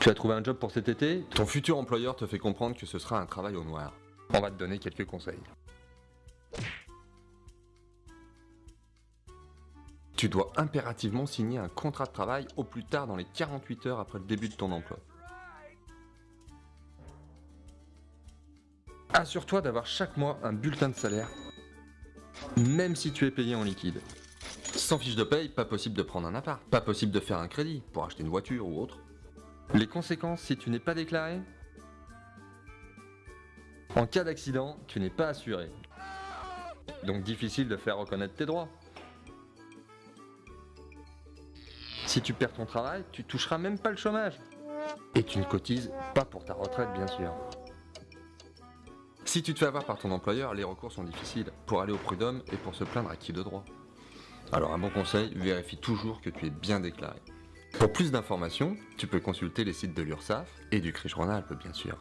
Tu as trouvé un job pour cet été? Ton futur employeur te fait comprendre que ce sera un travail au noir. On va te donner quelques conseils. Tu dois impérativement signer un contrat de travail au plus tard dans les 48 heures après le début de ton emploi. Assure-toi d'avoir chaque mois un bulletin de salaire, même si tu es payé en liquide. Sans fiche de paye, pas possible de prendre un appart, pas possible de faire un crédit pour acheter une voiture ou autre. Les conséquences si tu n'es pas déclaré En cas d'accident, tu n'es pas assuré. Donc difficile de faire reconnaître tes droits. Si tu perds ton travail, tu toucheras même pas le chômage. Et tu ne cotises pas pour ta retraite, bien sûr. Si tu te fais avoir par ton employeur, les recours sont difficiles pour aller au prud'homme et pour se plaindre à qui de droit. Alors un bon conseil, vérifie toujours que tu es bien déclaré. Pour plus d'informations, tu peux consulter les sites de l'URSSAF et du Rhône-Alpes bien sûr.